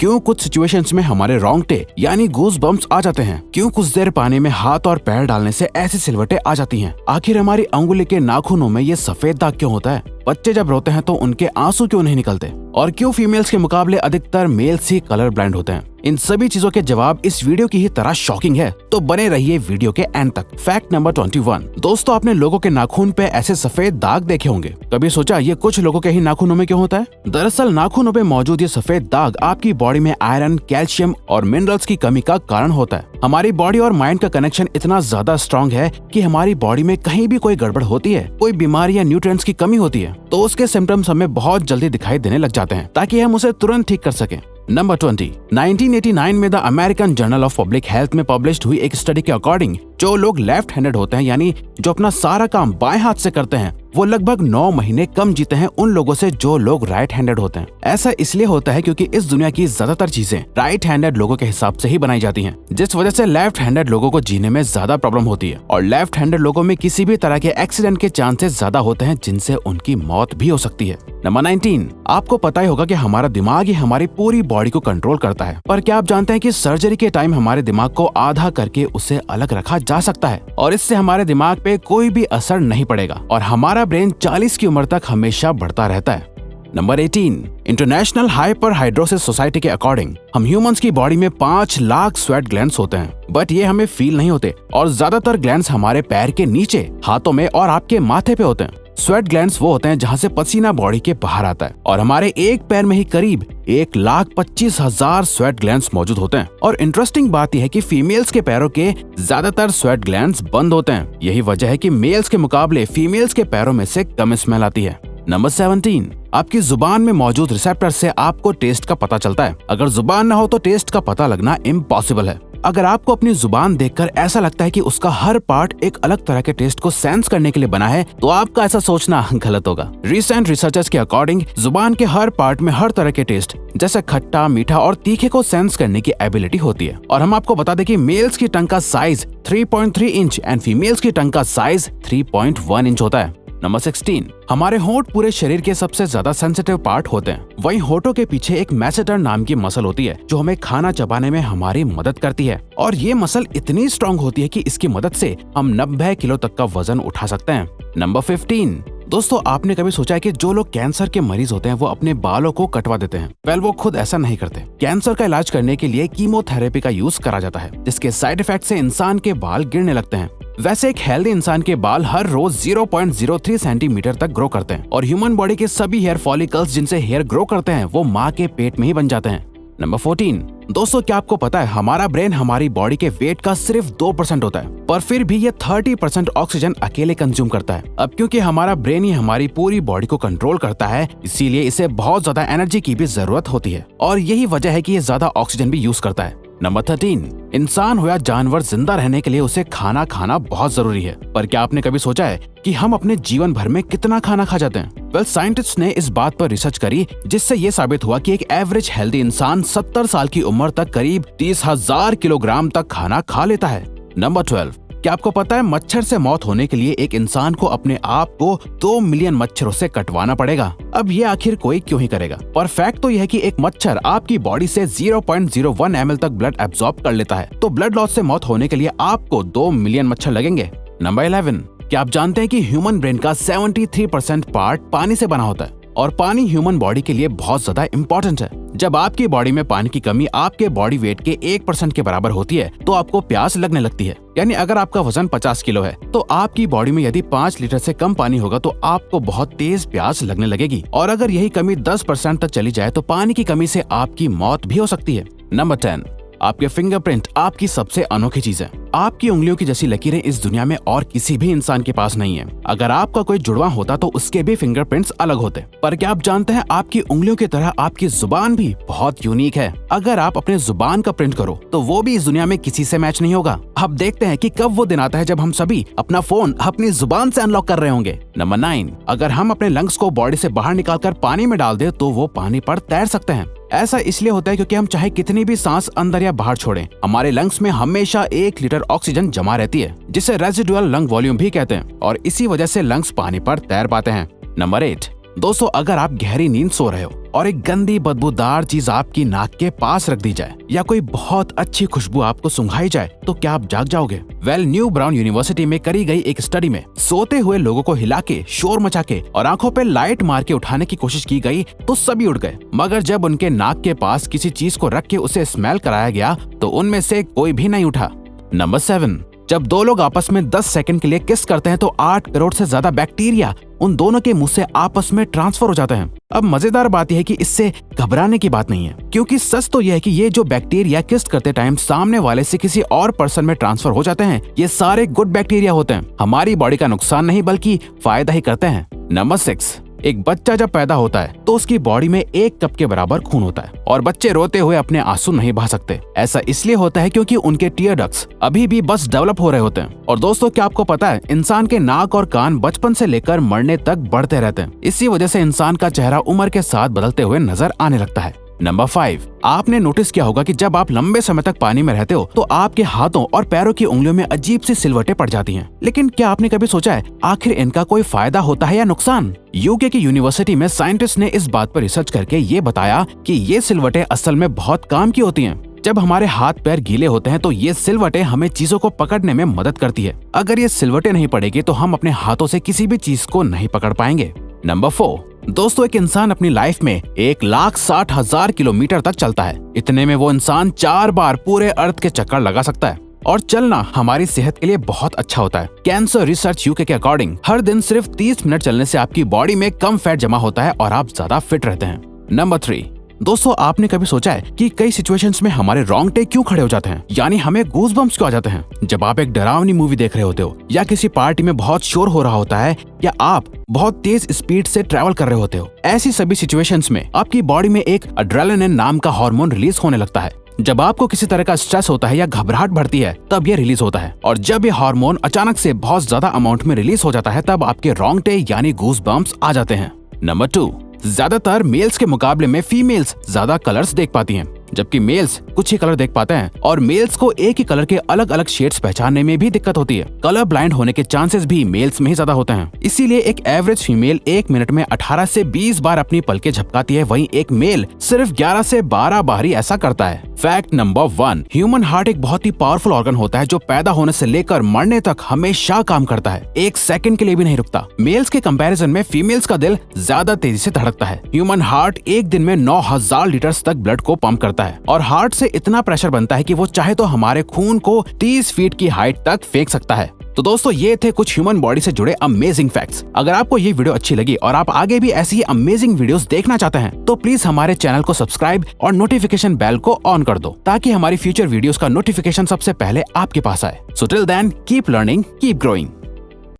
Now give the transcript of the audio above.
क्यों कुछ सिचुएशंस में हमारे रोंगटे यानी गूज बम्स आ जाते हैं? क्यों कुछ देर पानी में हाथ और पैर डालने से ऐसी सिलवटे आ जाती हैं? आखिर हमारी अंगुली के नाखूनों में ये सफ़ेद दाग क्यों होता है? बच्चे जब रोते हैं तो उनके आँसू क्यों नहीं निकलते? और क्यों फीमेल्स के मुकाबले अधिकतर मेल्स ही कलर ब्लाइंड होते हैं? इन सभी चीज़ों के जवाब इस वीडियो की ही तरह शॉकिंग है। तो बने रहिए वीडियो के एंड तक। फैक्ट नंबर 21 दोस्तों, आपने लोगों के नाखून पे ऐसे सफ़ेद दाग देखे होंगे। कभी सोचा ये कुछ लोगों के ही नाखूनों में क्यों होता है? दरअसल, नाखूनों पे मौजूद ये सफ़ेद दाग आपकी बॉडी में आयरन कैल्शियम और मिनरल्स की कमी का कारण होता है। हमारी बॉडी और माइंड का कनेक्शन इतना ज़्यादा स्ट्रॉन्ग है कि हमारी बॉडी में कहीं भी कोई गड़बड़ होती है, कोई बीमारी या न्यूट्रिएंट्स की कमी होती है तो उसके सिम्टम्स हमें बहुत जल्दी दिखाई देने लग जाते हैं, ताकि हम उसे तुरंत ठीक कर सके। नंबर 20 1989 में the American Journal of Public Health में पब्लिश हुई एक स्टडी के अकॉर्डिंग जो लोग लेफ़्ट हैंडेड होते हैं, यानी जो अपना सारा काम बाएँ हाथ से करते हैं, वो लगभग नौ महीने कम जीते हैं उन लोगों से जो लोग राइट हैंडेड होते हैं। ऐसा इसलिए होता है क्योंकि इस दुनिया की ज़्यादातर चीज़ें राइट हैंडेड लोगों के हिसाब से ही बनाई जाती हैं, जिस वजह से लेफ़्ट हैंडेड लोगों को जीने में ज़्यादा प्रॉब्लम होती है। और लेफ़्ट हैंडेड लोगों में किसी भी तरह के एक्सीडेंट के चांसेस ज़्यादा होते हैं, जिनसे उनकी मौत भी हो सकती है। नंबर 19 आपको पता ही होगा कि हमारा दिमाग ही हमारी पूरी बॉडी को कंट्रोल करता है। पर क्या आप जानते हैं कि सर्जरी के टाइम हमारे दिमाग को आधा करके उसे अलग रखा जा सकता है और इससे हमारे दिमाग पे कोई भी असर नहीं पड़ेगा और हमारा ब्रेन 40 की उम्र तक हमेशा बढ़ता रहता है। Number 18 international hyper hidrosis society के अकॉर्डिंग हम ह्यूमंस की बॉडी में पाँच लाख स्वेट ग्लैंड होते हैं बट ये हमें फील नहीं होते और ज़्यादातर ग्लैंड हमारे पैर के नीचे, हाथों में और आपके माथे पे होते हैं। स्वेट ग्लैंड वो होते हैं जहाँ से पसीना बॉडी के बाहर आता है। और हमारे एक पैर में ही करीब एक लाख पच्चीस हज़ार स्वेट ग्लैंड मौजूद होते हैं। और इंटरेस्टिंग बात यह है कि फीमेल्स के पैरों के ज़्यादातर स्वेट ग्लैंड बंद होते हैं। यही वजह है कि मेल्स के मुकाबले फीमेल्स के पैरों में से कम स्मेल आती है। नंबर सेवनटीन, आपकी ज़ुबान में मौजूद रिसेप्टर से आपको टेस्ट का पता चलता है। अगर ज़ुबान न हो तो टेस्ट का पता लगना इम्पॉसिबल है। अगर आपको अपनी ज़ुबान देखकर ऐसा लगता है कि उसका हर पार्ट एक अलग तरह के टेस्ट को सेंस करने के लिए बना है तो आपका ऐसा सोचना गलत होगा। रिसेंट रिसर्चर्स के अकॉर्डिंग ज़ुबान के हर पार्ट में हर तरह के टेस्ट जैसे खट्टा, मीठा और तीखे को सेंस करने की एबिलिटी होती है। और हम आपको बता दें कि मेल्स की टंग का साइज़ 3.3 इंच एंड फीमेल्स की टंग का साइज़ 3.1 इंच होता है। नंबर 16 हमारे होंठ पूरे शरीर के सबसे ज़्यादा सेंसिटिव पार्ट होते हैं। वहीं होठों के पीछे एक मैसेटर नाम की मसल होती है, जो हमें खाना चबाने में हमारी मदद करती है। और ये मसल इतनी स्ट्रॉन्ग होती है कि इसकी मदद से हम नब्बे किलो तक का वज़न उठा सकते हैं। नंबर फिफ्टीन, दोस्तों, आपने कभी सोचा है कि जो लोग कैंसर के मरीज़ होते हैं, वो अपने बालों को कटवा देते हैं? वेल वो खुद ऐसा नहीं करते। कैंसर का इलाज करने के लिए कीमोथेरेपी का यूज़ करा जाता है, जिसके साइड इफ़ेक्ट से इंसान के बाल गिरने लगते हैं। वैसे एक हेल्दी इंसान के बाल हर रोज 0.03 सेंटीमीटर तक ग्रो करते हैं। और ह्यूमन बॉडी के सभी हेयर फॉलिकल्स जिनसे हेयर ग्रो करते हैं, वो माँ के पेट में ही बन जाते हैं। नंबर 14 दोस्तों, क्या आपको पता है, हमारा ब्रेन हमारी बॉडी के वेट का सिर्फ़ दो परसेंट होता है, पर फिर भी ये थर्टी परसेंट ऑक्सीजन अकेले कंज्यूम करता है। अब क्योंकि हमारा ब्रेन ही हमारी पूरी बॉडी को कंट्रोल करता है, इसीलिए इसे बहुत ज़्यादा एनर्जी की भी ज़रूरत होती है। और यही वजह है कि ये ज़्यादा ऑक्सीजन भी यूज़ करता है। नंबर थर्टीन इंसान हो या जानवर ज़िंदा रहने के लिए उसे खाना खाना बहुत ज़रूरी है। पर क्या आपने कभी सोचा है कि हम अपने जीवन भर में कितना खाना खा जाते हैं? वेल well, साइंटिस्ट ने इस बात पर रिसर्च करी जिससे ये साबित हुआ कि एक एवरेज हेल्दी इंसान 70 साल की उम्र तक करीब तीस हज़ार किलोग्राम तक खाना खा लेता है। नंबर ट्वेल्व क्या आपको पता है मच्छर से मौत होने के लिए एक इंसान को अपने आप को दो मिलियन मच्छरों से कटवाना पड़ेगा? अब ये आखिर कोई क्यों ही करेगा? पर फैक्ट तो यह है कि एक मच्छर आपकी बॉडी से 0.01 एमएल तक ब्लड एब्जॉर्ब कर लेता है। तो ब्लड लॉस से मौत होने के लिए आपको दो मिलियन मच्छर लगेंगे। नंबर इलेवन क्या आप जानते हैं कि ह्यूमन ब्रेन का 73 परसेंट पार्ट पानी से बना होता है? और पानी ह्यूमन बॉडी के लिए बहुत ज़्यादा इम्पोर्टेंट है। जब आपकी बॉडी में पानी की कमी आपके बॉडी वेट के एक परसेंट के बराबर होती है तो आपको प्यास लगने लगती है। यानी अगर आपका वज़न 50 किलो है तो आपकी बॉडी में यदि 5 लीटर से कम पानी होगा तो आपको बहुत तेज प्यास लगने लगेगी। और अगर यही कमी 10 परसेंट तक चली जाए तो पानी की कमी से आपकी मौत भी हो सकती है। नंबर टेन आपके फिंगरप्रिंट आपकी सबसे अनोखी चीज़ है। आपकी उंगलियों की जैसी लकीरें इस दुनिया में और किसी भी इंसान के पास नहीं है। अगर आपका कोई जुड़वा होता तो उसके भी फिंगरप्रिंट्स अलग होते। पर क्या आप जानते हैं आपकी उंगलियों की तरह आपकी ज़ुबान भी बहुत यूनिक है? अगर आप अपने ज़ुबान का प्रिंट करो तो वो भी इस दुनिया में किसी से मैच नहीं होगा। अब देखते हैं कि कब वो दिन आता है जब हम सभी अपना फ़ोन अपनी ज़ुबान से अनलॉक कर रहे होंगे। नंबर नाइन अगर हम अपने लंग्स को बॉडी से बाहर निकालकर पानी में डाल दे तो वो पानी पर तैर सकते हैं। ऐसा इसलिए होता है क्योंकि हम चाहे कितनी भी सांस अंदर या बाहर छोड़ें, हमारे लंग्स में हमेशा एक लीटर ऑक्सीजन जमा रहती है, जिसे रेजिडुअल लंग वॉल्यूम भी कहते हैं, और इसी वजह से लंग्स पानी पर तैर पाते हैं। नंबर एट दोस्तों, अगर आप गहरी नींद सो रहे हो, और एक गंदी बदबूदार चीज़ आपकी नाक के पास रख दी जाए, या कोई बहुत अच्छी खुशबू आपको सुंघाई जाए तो क्या आप जाग जाओगे? वेल न्यू ब्राउन यूनिवर्सिटी में करी गई एक स्टडी में सोते हुए लोगों को हिला के, शोर मचा के, और आँखों पे लाइट मार के उठाने की कोशिश की गई तो सभी उड़ गए। मगर जब उनके नाक के पास किसी चीज़ को रख के उसे स्मेल कराया गया तो उनमें से कोई भी नहीं उठा। नंबर सेवन जब दो लोग आपस में 10 सेकंड के लिए किस करते हैं तो 8 करोड़ से ज़्यादा बैक्टीरिया उन दोनों के मुँह से आपस में ट्रांसफ़र हो जाते हैं। अब मज़ेदार बात यह है कि इससे घबराने की बात नहीं है, क्योंकि सच तो यह है कि ये जो बैक्टीरिया किस्ट करते टाइम सामने वाले से किसी और पर्सन में ट्रांसफ़र हो जाते हैं, ये सारे गुड बैक्टीरिया होते हैं। हमारी बॉडी का नुकसान नहीं, बल्कि फ़ायदा ही करते हैं। नंबर सिक्स एक बच्चा जब पैदा होता है तो उसकी बॉडी में एक कप के बराबर खून होता है। और बच्चे रोते हुए अपने आँसू नहीं बहा सकते। ऐसा इसलिए होता है क्योंकि उनके टीयर डक्स अभी भी बस डेवलप हो रहे होते हैं। और दोस्तों, क्या आपको पता है, इंसान के नाक और कान बचपन से लेकर मरने तक बढ़ते रहते हैं। इसी वजह से इंसान का चेहरा उम्र के साथ बदलते हुए नज़र आने लगता है। नंबर फाइव आपने नोटिस किया होगा कि जब आप लंबे समय तक पानी में रहते हो तो आपके हाथों और पैरों की उंगलियों में अजीब सी सिलवटें पड़ जाती हैं। लेकिन क्या आपने कभी सोचा है, आखिर इनका कोई फ़ायदा होता है या नुकसान? यूके की यूनिवर्सिटी में साइंटिस्ट ने इस बात पर रिसर्च करके ये बताया कि ये सिलवटें असल में बहुत काम की होती हैं। जब हमारे हाथ पैर गीले होते हैं तो ये सिलवटें हमें चीज़ों को पकड़ने में मदद करती है। अगर ये सिलवटें नहीं पड़ेगी तो हम अपने हाथों से किसी भी चीज़ को नहीं पकड़ पाएँगे। नंबर फोर दोस्तों, एक इंसान अपनी लाइफ में एक लाख साठ हज़ार किलोमीटर तक चलता है। इतने में वो इंसान चार बार पूरे अर्थ के चक्कर लगा सकता है। और चलना हमारी सेहत के लिए बहुत अच्छा होता है। कैंसर रिसर्च यूके के अकॉर्डिंग हर दिन सिर्फ़ 30 मिनट चलने से आपकी बॉडी में कम फैट जमा होता है और आप ज़्यादा फिट रहते हैं। नंबर थ्री दोस्तों, आपने कभी सोचा है कि कई सिचुएशंस में हमारे रॉन्ग रोंगटे क्यों खड़े हो जाते हैं? यानी हमें गोज बम्स क्यों आ जाते हैं? जब आप एक डरावनी मूवी देख रहे होते हो, या किसी पार्टी में बहुत शोर हो रहा होता है, या आप बहुत तेज स्पीड से ट्रेवल कर रहे होते हो, ऐसी सभी सिचुएशंस में आपकी बॉडी में एक अड्रेलिन नाम का हार्मोन रिलीज़ होने लगता है। जब आपको किसी तरह का स्ट्रेस होता है या घबराहट बढ़ती है, तब ये रिलीज़ होता है। और जब ये हार्मोन अचानक से बहुत ज़्यादा अमाउंट में रिलीज़ हो जाता है, तब आपके रोंगटे यानी गूज बम्स आ जाते हैं। नंबर टू ज़्यादातर मेल्स के मुकाबले में फीमेल्स ज़्यादा कलर्स देख पाती हैं। जबकि मेल्स कुछ ही कलर देख पाते हैं और मेल्स को एक ही कलर के अलग अलग शेड्स पहचानने में भी दिक्कत होती है। कलर ब्लाइंड होने के चांसेस भी मेल्स में ही ज़्यादा होते हैं। इसीलिए एक एवरेज फीमेल एक मिनट में 18 से 20 बार अपनी पलके झपकाती है। वहीं एक मेल सिर्फ़ 11 से 12 बार ही ऐसा करता है। Fact number one human heart एक बहुत ही पावरफुल ऑर्गन होता है, जो पैदा होने से लेकर मरने तक हमेशा काम करता है। एक सेकंड के लिए भी नहीं रुकता। मेल्स के कंपैरिजन में फीमेल्स का दिल ज़्यादा तेज़ी से धड़कता है। ह्यूमन हार्ट एक दिन में नौ हज़ार लीटर तक ब्लड को पंप करता है। और हार्ट से इतना प्रेशर बनता है कि वो चाहे तो हमारे खून को 30 फीट की हाइट तक फेंक सकता है। तो दोस्तों, ये थे कुछ ह्यूमन बॉडी से जुड़े अमेजिंग फैक्ट्स अगर आपको ये वीडियो अच्छी लगी और आप आगे भी ऐसी ही अमेजिंग वीडियोस देखना चाहते हैं तो प्लीज़ हमारे चैनल को सब्सक्राइब और नोटिफिकेशन बेल को ऑन कर दो, ताकि हमारी फ्यूचर वीडियोस का नोटिफिकेशन सबसे पहले आपके पास आए। So till then keep learning keep growing